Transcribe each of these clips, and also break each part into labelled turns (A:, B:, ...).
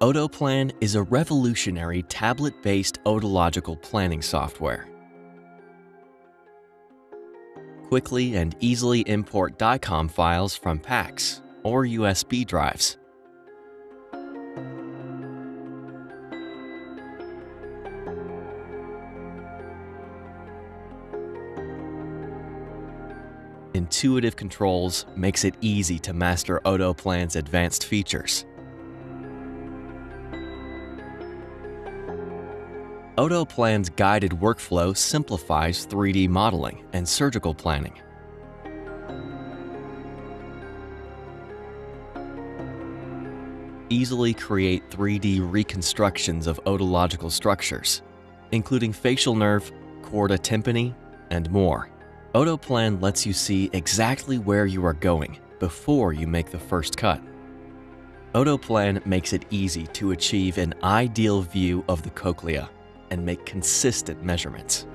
A: Otoplan is a revolutionary tablet-based otological planning software. Quickly and easily import DICOM files from PACS or USB drives. Intuitive controls makes it easy to master Otoplan's advanced features. Otoplan's guided workflow simplifies 3D modeling and surgical planning. Easily create 3D reconstructions of otological structures, including facial nerve, chorda tympani, and more. Otoplan lets you see exactly where you are going before you make the first cut. Otoplan makes it easy to achieve an ideal view of the cochlea and make consistent measurements.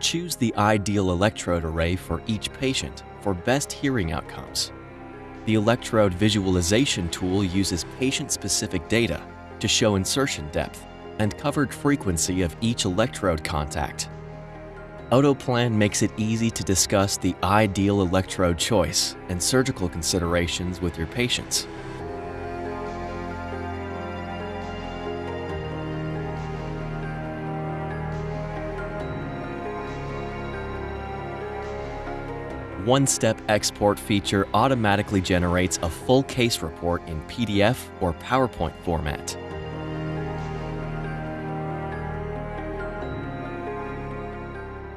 A: Choose the ideal electrode array for each patient for best hearing outcomes. The electrode visualization tool uses patient-specific data to show insertion depth and covered frequency of each electrode contact. Otoplan makes it easy to discuss the ideal electrode choice and surgical considerations with your patients. One-step export feature automatically generates a full case report in PDF or PowerPoint format.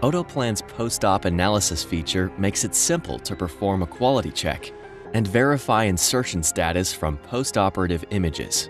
A: Otoplan's post-op analysis feature makes it simple to perform a quality check and verify insertion status from post-operative images.